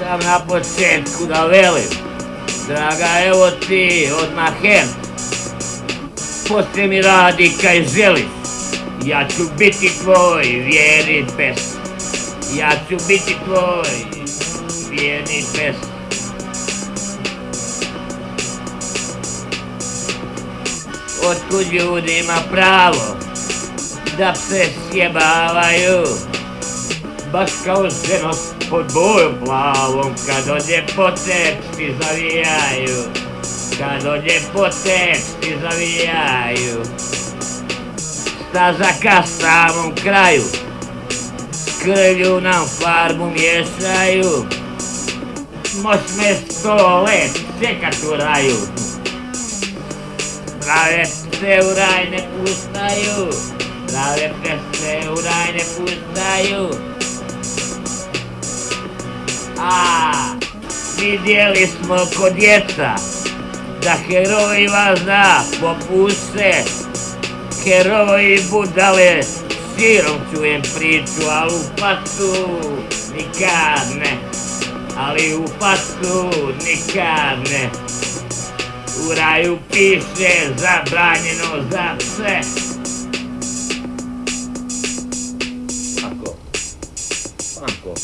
Moram na početku da velim, draga evo ti odmah hem, poslije mi radi kaj želiš, ja ću biti tvoj vjerni pes, ja ću biti tvoj vjerni pes. Otkud ljudi ima pravo da se sjebavaju, baš kao ženo pod bojom plavom, kad dođe po ti zavijaju, kad dođe po ti zavijaju. Staza ka samom kraju, krvlju nam farbu miješaju, moć me sto let čekat u raju. Prave se u raj ne pustaju, prave se u raj ne pustaju. A, vidjeli smo kod djeca, da heroji vas da popuste, heroji budale, širom čujem priču, ali u pasu nikad ne, ali u pasu nikad ne. U raju piše zabranjeno za sve. 看过。